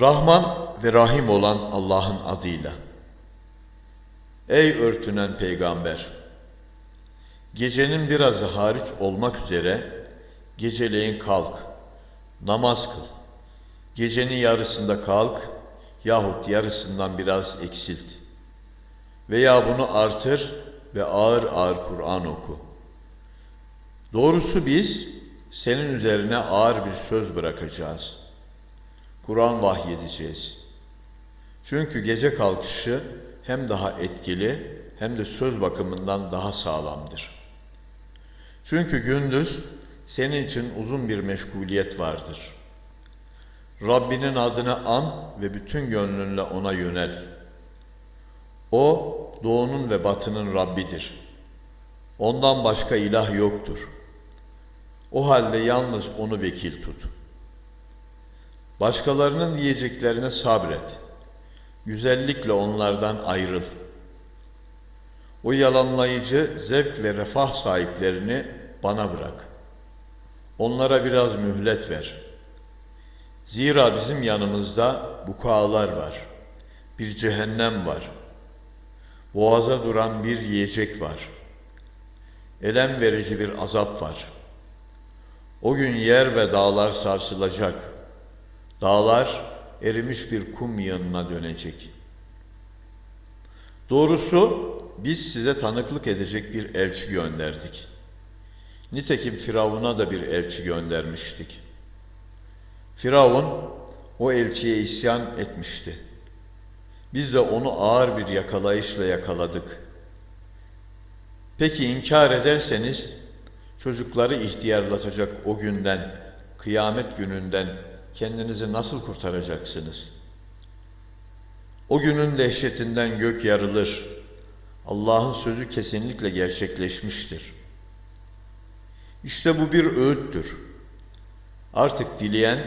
Rahman ve Rahim olan Allah'ın adıyla. Ey örtünen peygamber! Gecenin birazı hariç olmak üzere geceleyin kalk, namaz kıl. Gecenin yarısında kalk yahut yarısından biraz eksilt. Veya bunu artır ve ağır ağır Kur'an oku. Doğrusu biz senin üzerine ağır bir söz bırakacağız. Kur'an vahyedeceğiz. Çünkü gece kalkışı hem daha etkili hem de söz bakımından daha sağlamdır. Çünkü gündüz senin için uzun bir meşguliyet vardır. Rabbinin adını an ve bütün gönlünle ona yönel. O doğunun ve batının Rabbidir. Ondan başka ilah yoktur. O halde yalnız onu vekil tut. Başkalarının diyeceklerine sabret. Güzellikle onlardan ayrıl. O yalanlayıcı zevk ve refah sahiplerini bana bırak. Onlara biraz mühlet ver. Zira bizim yanımızda bukalar var. Bir cehennem var. Boğaza duran bir yiyecek var. Elem verici bir azap var. O gün yer ve dağlar sarsılacak. Dağlar erimiş bir kum yığınına dönecek. Doğrusu biz size tanıklık edecek bir elçi gönderdik. Nitekim Firavun'a da bir elçi göndermiştik. Firavun o elçiye isyan etmişti. Biz de onu ağır bir yakalayışla yakaladık. Peki inkar ederseniz çocukları ihtiyarlatacak o günden, kıyamet gününden kendinizi nasıl kurtaracaksınız? O günün dehşetinden gök yarılır. Allah'ın sözü kesinlikle gerçekleşmiştir. İşte bu bir öğüttür. Artık dileyen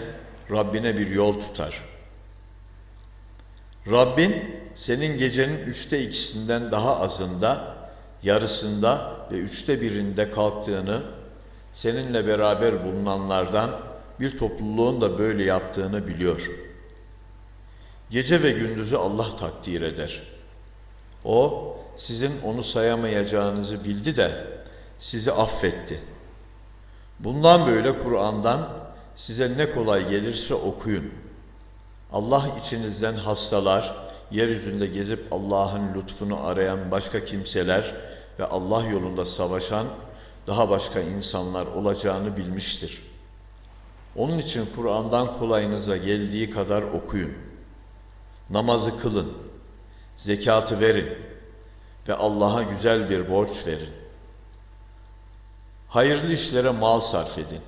Rabbine bir yol tutar. Rabbin senin gecenin üçte ikisinden daha azında, yarısında ve üçte birinde kalktığını, seninle beraber bulunanlardan bir topluluğun da böyle yaptığını biliyor. Gece ve gündüzü Allah takdir eder. O, sizin onu sayamayacağınızı bildi de sizi affetti. Bundan böyle Kur'an'dan size ne kolay gelirse okuyun. Allah içinizden hastalar, yeryüzünde gezip Allah'ın lütfunu arayan başka kimseler ve Allah yolunda savaşan daha başka insanlar olacağını bilmiştir. Onun için Kur'an'dan kolayınıza geldiği kadar okuyun. Namazı kılın, zekatı verin ve Allah'a güzel bir borç verin. Hayırlı işlere mal sarf edin.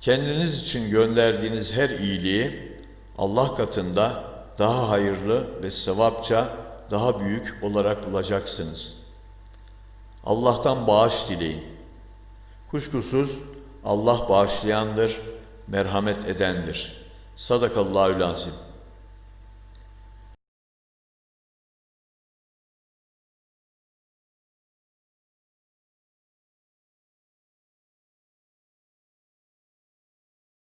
Kendiniz için gönderdiğiniz her iyiliği Allah katında daha hayırlı ve sevapça daha büyük olarak bulacaksınız. Allah'tan bağış dileyin. Kuşkusuz Allah bağışlayandır, merhamet edendir. Sadakallahü lazim.